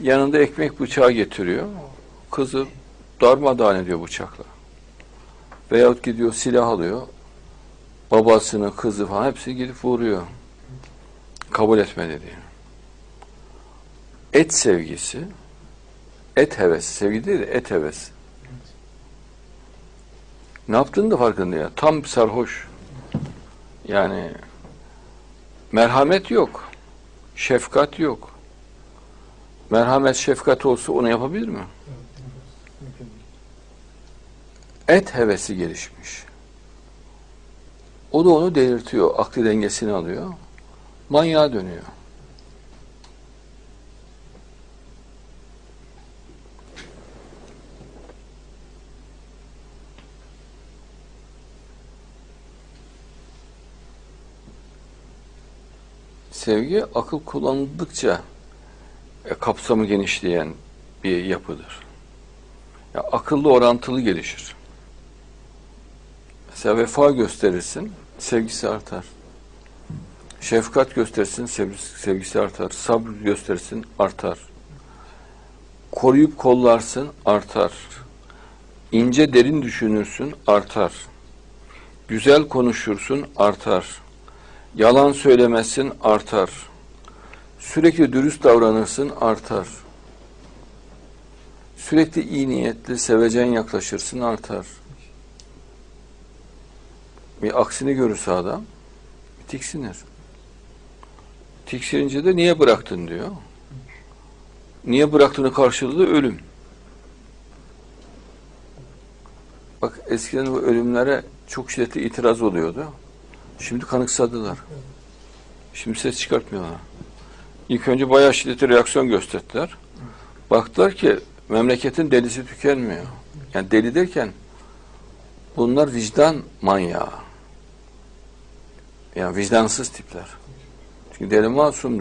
Yanında ekmek bıçağı getiriyor. Kızı darmadağın ediyor bıçakla. Veyahut gidiyor silah alıyor. Babasını, kızı falan hepsi gidip vuruyor. Kabul etmedi diye. Et sevgisi, et hevesi, sevgi değil de et hevesi. Ne yaptığını da farkında ya. Tam sarhoş. Yani merhamet yok. Şefkat yok. Merhamet, şefkat olsa onu yapabilir mi? Et hevesi gelişmiş. O da onu delirtiyor. Aklı dengesini alıyor. Manyağa dönüyor. Sevgi akıl kullanıldıkça e, kapsamı genişleyen bir yapıdır. Ya, akıllı orantılı gelişir. Mesela vefa gösterirsin, sevgisi artar. Şefkat gösterirsin, sevgisi, artar. Sabır gösterirsin, artar. Koruyup kollarsın, artar. İnce derin düşünürsün, artar. Güzel konuşursun, artar. Yalan söylemezsin, artar. Sürekli dürüst davranırsın, artar. Sürekli iyi niyetli, sevecen yaklaşırsın, artar. Bir aksini görürse adam, tiksinir. Tiksinince de niye bıraktın diyor. Niye bıraktığını karşılığı ölüm. Bak eskiden bu ölümlere çok şiddetli itiraz oluyordu. Şimdi kanıksadılar. Şimdi ses çıkartmıyorlar. İlk önce bayağı şiddetli reaksiyon gösterdiler. Baktılar ki memleketin delisi tükenmiyor. Yani deli derken bunlar vicdan manyağı. Yani vicdansız tipler. Çünkü deli masumdur.